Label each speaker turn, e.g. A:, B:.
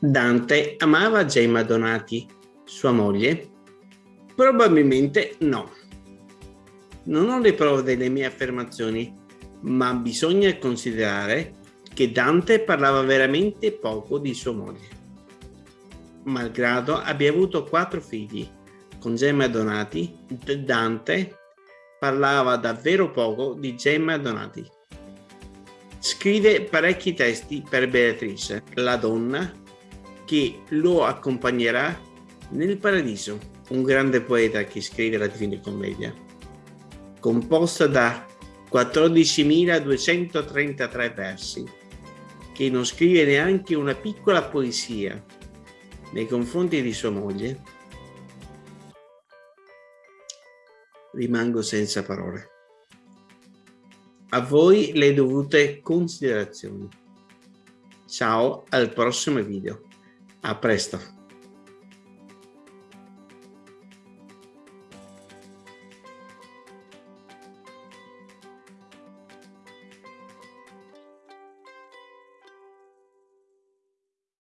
A: Dante amava Gemma Donati, sua moglie? Probabilmente no. Non ho le prove delle mie affermazioni, ma bisogna considerare che Dante parlava veramente poco di sua moglie. Malgrado abbia avuto quattro figli, con Gemma Donati, Dante parlava davvero poco di Gemma Donati. Scrive parecchi testi per Beatrice, la donna che lo accompagnerà nel paradiso, un grande poeta che scrive la Divina Commedia, composta da 14.233 versi, che non scrive neanche una piccola poesia nei confronti di sua moglie, rimango senza parole. A voi le dovute considerazioni. Ciao al prossimo video. A presto.